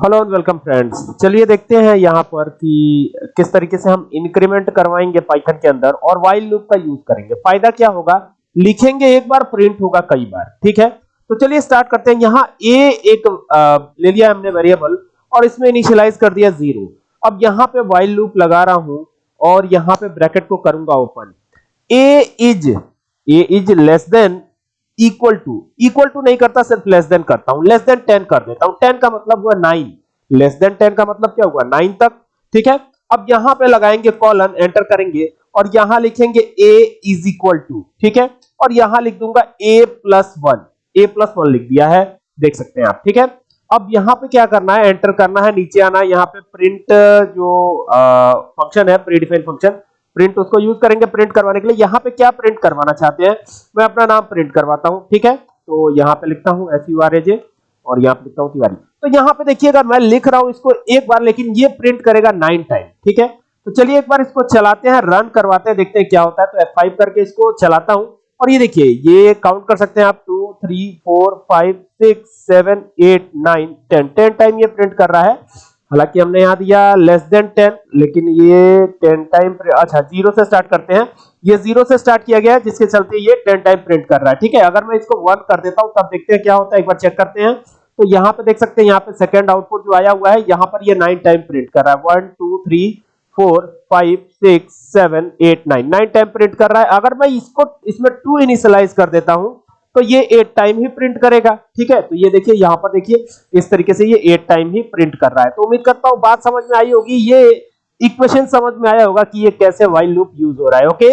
Hello and welcome friends चलिए देखते हैं यहाँ पर कि किस तरीके से हम इंक्रीमेंट करवाएँगे पाइथन के अंदर और वाइल लूप का यूज़ करेंगे। फ़ायदा क्या होगा? लिखेंगे एक बार प्रिंट होगा कई बार। ठीक है? तो चलिए स्टार्ट करते हैं। यहाँ ए एक आ, ले लिया हमने वेरिएबल और इसमें इनिशियलाइज कर दिया ज़ीरो अब यहाँ पे वाइल लूप लगा रहा हूँ और यहाँ पे ब्रैकेट को करूँगा open a is a is less than equal to equal to नहीं करता, सिर्फ़ लेस देन करता हूँ। लेस देन 10 कर देता हूँ। 10 का मतलब हुआ 9 लेस देन 10 का मतलब क्या हुआ? 9 तक। ठीक है? अब यहाँ पे लगाएँगे कॉलन एंटर करेंगे और यहाँ लिखेंगे a इज़ इक्वल टू ठीक है? और यहाँ लिख दूँगा a plus one a plus one लिख दिया है। देख सकते हैं आप। ठीक है? अब यहाँ पे क्या करना है? एंटर करना है। नीचे आना है। यहाँ पे प्रिंट जो फ़ंक्शन है प्रीडिफाइन फ़ंक्शन प्रिंट उसको यूज़ करेंगे प्रिंट करवाने के लिए। यहाँ पे क्या प्रिंट करवाना चाहते हैं? मैं अपना नाम प्रिंट करवाता हूँ, ठीक है? तो यहाँ पे लिखता हूँ S U R A J और यहाँ पे लिखता हूँ तिवारी। तो यहाँ पे देखिएगा मैं लिख रहा हूँ इसको एक बार, लेकिन ये प्रिंट करेगा नाइन टाइम ठीक है? तो चलिए एक बार इसको चलाते हैं रन करवाते हैं, देखते हैं क्या होता है। तो F5 करके इसको चलाता हूँ। और ये देखिए, ये काउंट कर सकते हैं आप। Two three four five six seven eight nine ten ten time ये प्रिंट कर रहा है। हालाँकि हमने यहाँ दिया लेस देन टेन लेकिन ये टेन टाइम अच्छा ज़ीरो से स्टार्ट करते हैं। ये ज़ीरो से स्टार्ट किया गया है, जिसके चलते ये टेन टाइम प्रिंट कर रहा है, ठीक है? अगर मैं इसको वन कर देता हूँ, तब देखते हैं क्या होता है, एक बार चेक करते हैं। तो यहाँ पे देख सकते हैं, यहाँ पे सेकंड आउटपुट जो आया हुआ है, यहाँ पर ये नाइन टाइम प्रिंट कर रहा है। One two three four five six seven eight nine nine time print कर रहा है। अगर मैं इसको, इसमें टू इनिशियलाइज कर देता हूँ तो ये एट टाइम ही प्रिंट करेगा, ठीक है? तो ये देखिए, यहाँ पर देखिए, इस तरीके से ये एट टाइम ही प्रिंट कर रहा है। तो उम्मीद करता हूँ बात समझ में आई होगी, ये इक्वेशन समझ में आया होगा कि ये कैसे वाइल लूप यूज़ हो रहा है ओके